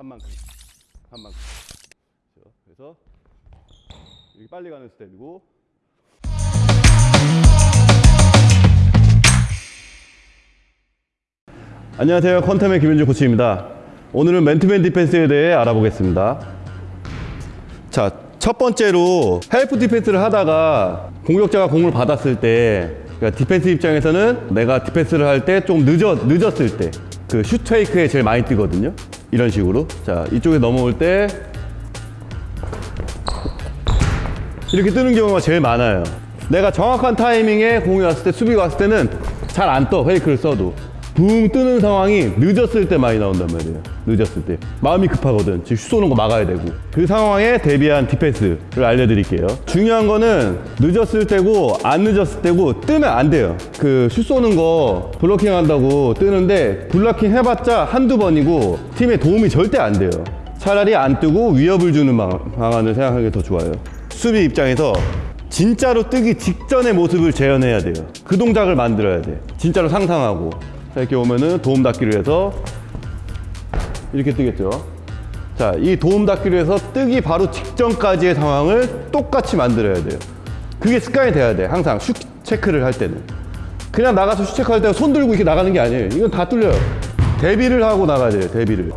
간 만큼 간 만큼. 그래서 이렇게 빨리 가는 스텝이고. 안녕하세요. 컨템의 김현주 코치입니다. 오늘은 맨투맨 디펜스에 대해 알아보겠습니다. 자, 첫 번째로 help 디펜스를 하다가 공격자가 공을 받았을 때 그러니까 디펜스 입장에서는 내가 디펜스를 할 때 좀 늦어, 늦었을 때 그 슛 fake에 제일 많이 뜨거든요 이런 식으로. 자 이쪽에 넘어올 때 이렇게 뜨는 경우가 제일 많아요. 내가 정확한 타이밍에 공이 왔을 때 수비가 왔을 때는 잘 안 떠 fake를 써도 붕 뜨는 상황이 늦었을 때 많이 나온단 말이에요. 늦었을 때. 마음이 급하거든. 지금 슛 쏘는 거 막아야 되고. 그 상황에 대비한 디펜스를 알려드릴게요. 중요한 거는 늦었을 때고 안 늦었을 때고 뜨면 안 돼요. 그 슛 쏘는 거 블로킹 한다고 뜨는데 블로킹 해봤자 한두 번이고 팀에 도움이 절대 안 돼요. 차라리 안 뜨고 위협을 주는 방- 방안을 생각하는 게 더 좋아요. 수비 입장에서 진짜로 뜨기 직전의 모습을 재현해야 돼요. 그 동작을 만들어야 돼. 진짜로 상상하고. 자, 이렇게 오면은 도움 닫기로 해서 이렇게 뜨겠죠. 자, 이 도움 닫기로 해서 뜨기 바로 직전까지의 상황을 똑같이 만들어야 돼요. 그게 습관이 돼야 돼. 항상 슛 체크를 할 때는. 그냥 나가서 슛 체크할 때 손 들고 이렇게 나가는 게 아니에요. 이건 다 뚫려요. 대비를 하고 나가야 돼요. 대비를.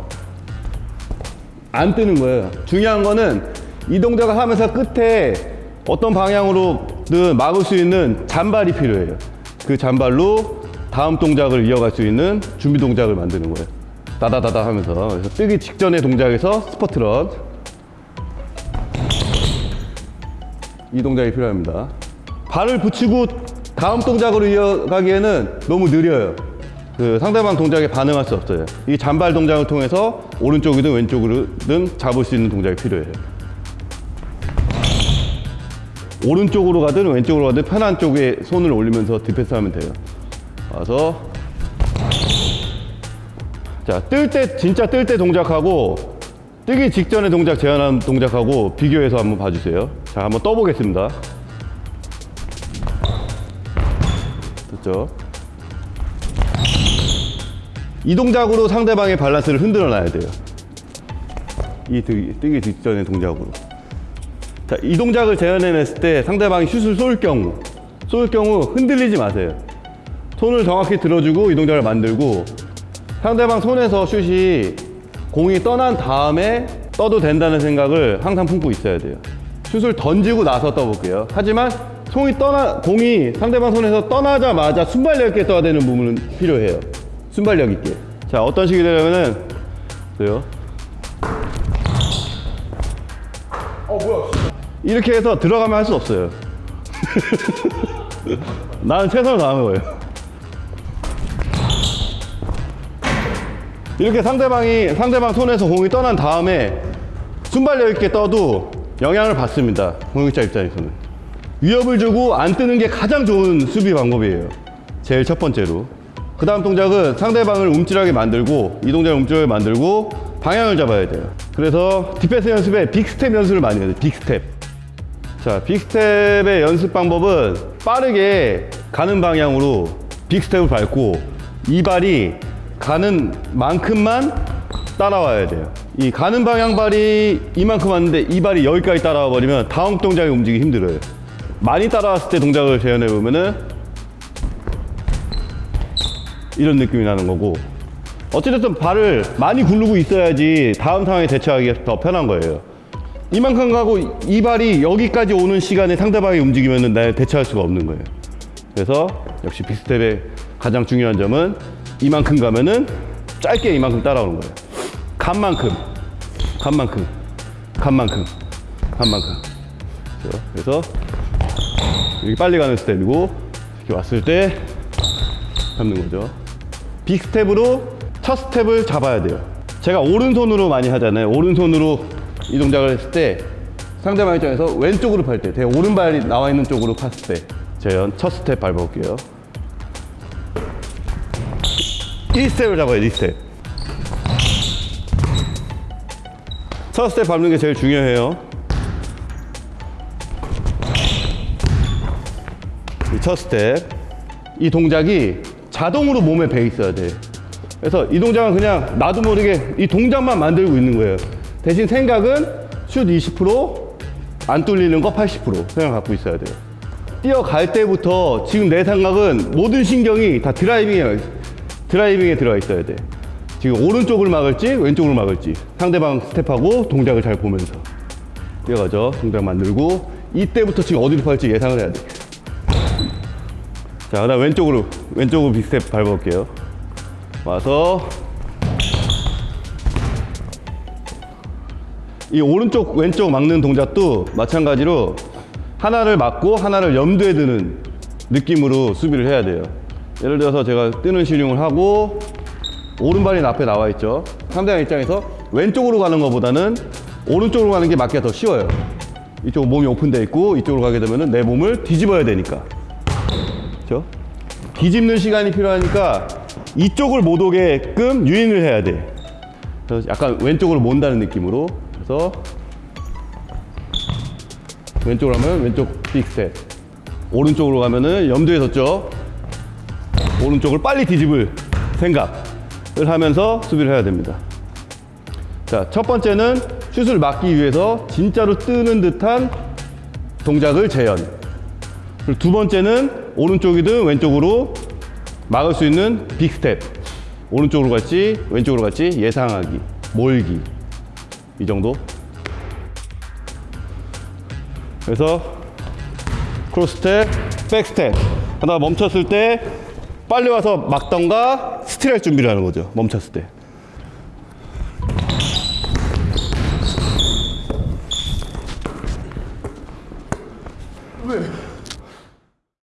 안 뜨는 거예요. 중요한 거는 이 동작을 하면서 끝에 어떤 방향으로든 막을 수 있는 잔발이 필요해요. 그 잔발로 다음 동작을 이어갈 수 있는 준비 동작을 만드는 거예요. 다다다다 하면서 그래서 뜨기 직전의 동작에서 스퍼트런 이 동작이 필요합니다. 발을 붙이고 다음 동작으로 이어가기에는 너무 느려요. 그 상대방 동작에 반응할 수 없어요. 이 잔발 동작을 통해서 오른쪽이든 왼쪽으로든 잡을 수 있는 동작이 필요해요. 오른쪽으로 가든 왼쪽으로 가든 편한 쪽에 손을 올리면서 디펜스 하면 돼요. 와서 자, 뜰 때 진짜 뜰 때 동작하고 뜨기 직전에 동작 제한하는 동작하고 비교해서 한번 봐주세요. 자, 한번 떠보겠습니다. 됐죠? 이 동작으로 상대방의 밸런스를 흔들어 놔야 돼요. 이 뜨기 직전의 동작으로. 자, 이 동작을 재현해냈을 때 상대방이 슛을 쏠 경우, 쏠 경우 흔들리지 마세요. 손을 정확히 들어주고 이 동작을 만들고 상대방 손에서 슛이 공이 떠난 다음에 떠도 된다는 생각을 항상 품고 있어야 돼요. 슛을 던지고 나서 떠볼게요. 하지만 손이 떠나, 공이 상대방 손에서 떠나자마자 순발력 있게 떠야 되는 부분은 필요해요. 순발력 있게. 자, 어떤 식이 되냐면은, 보세요. 이렇게 해서 들어가면 할 수 없어요. 나는 최선을 다하는 거예요. 이렇게 상대방이 상대방 손에서 공이 떠난 다음에 순발력 있게 떠도 영향을 받습니다. 공격자 입장에서는 위협을 주고 안 뜨는 게 가장 좋은 수비 방법이에요. 제일 첫 번째로. 그 다음 동작은 상대방을 움찔하게 만들고 이 동작을 움찔하게 만들고 방향을 잡아야 돼요. 그래서 디펜스 연습에 big step 연습을 많이 해요. big step. 자, big step의 연습 방법은 빠르게 가는 방향으로 big step을 밟고 이 발이 가는 만큼만 따라와야 돼요. 이 가는 방향 발이 이만큼 왔는데 이 발이 여기까지 따라와 버리면 다음 동작이 움직이기 힘들어요. 많이 따라왔을 때 동작을 재현해 보면은 이런 느낌이 나는 거고 어찌됐든 발을 많이 굴르고 있어야지 다음 상황에 대처하기가 더 편한 거예요. 이만큼 가고 이 발이 여기까지 오는 시간에 상대방이 움직이면 내 대처할 수가 없는 거예요. 그래서 역시 big step의 가장 중요한 점은 이만큼 가면은 짧게 이만큼 따라오는 거예요. 간만큼, 간만큼, 간만큼, 간만큼. 그렇죠? 그래서 이렇게 빨리 가는 스텝이고 이렇게 왔을 때 잡는 거죠. big step으로 첫 스텝을 잡아야 돼요. 제가 오른손으로 많이 하잖아요. 오른손으로 이 동작을 했을 때 상대방 입장에서 왼쪽으로 팔 때, 제 오른발이 나와 있는 쪽으로 팠을 때 재현 첫 스텝 밟아볼게요. 이 스텝을 잡아요, 이 스텝. 첫 스텝 밟는 게 제일 중요해요. 이첫 스텝. 이 동작이 자동으로 몸에 배 있어야 돼. 그래서 이 동작은 그냥 나도 모르게 이 동작만 만들고 있는 거예요. 대신 생각은 슛 20%안 뚫리는 거 80% 생각 갖고 있어야 돼요. 뛰어갈 때부터 지금 내 생각은 모든 신경이 다 driving에 driving에 들어가 있어야 돼. 지금 오른쪽을 막을지 왼쪽을 막을지 상대방 스텝하고 동작을 잘 보면서 뛰어가죠. 동작 만들고 이때부터 지금 어디로 팔지 예상을 해야 돼. 자, 그다음 왼쪽으로 왼쪽으로 big step 밟아볼게요. 와서 이 오른쪽 왼쪽 막는 동작도 마찬가지로 하나를 막고 하나를 염두에 두는 느낌으로 수비를 해야 돼요. 예를 들어서 제가 뜨는 시늉을 하고 오른발이 앞에 나와 있죠. 상대방 입장에서 왼쪽으로 가는 것보다는 오른쪽으로 가는 게 맞기가 더 쉬워요. 이쪽 몸이 오픈되어 있고 이쪽으로 가게 되면 내 몸을 뒤집어야 되니까. 그렇죠? 뒤집는 시간이 필요하니까 이쪽을 못 오게끔 유인을 해야 돼. 그래서 약간 왼쪽으로 몬다는 느낌으로. 그래서 왼쪽으로 하면 왼쪽 big step. 오른쪽으로 가면은 염두에 뒀죠. 오른쪽을 빨리 뒤집을 생각을 하면서 수비를 해야 됩니다. 자, 첫 번째는 슛을 막기 위해서 진짜로 뜨는 듯한 동작을 재현. 그리고 두 번째는 오른쪽이든 왼쪽으로 막을 수 있는 big step. 오른쪽으로 갈지 왼쪽으로 갈지 예상하기, 몰기. 이 정도. 그래서 cross step, back step. 하다가 멈췄을 때 빨리 와서 막던가 스틸할 준비를 하는 거죠. 멈췄을 때.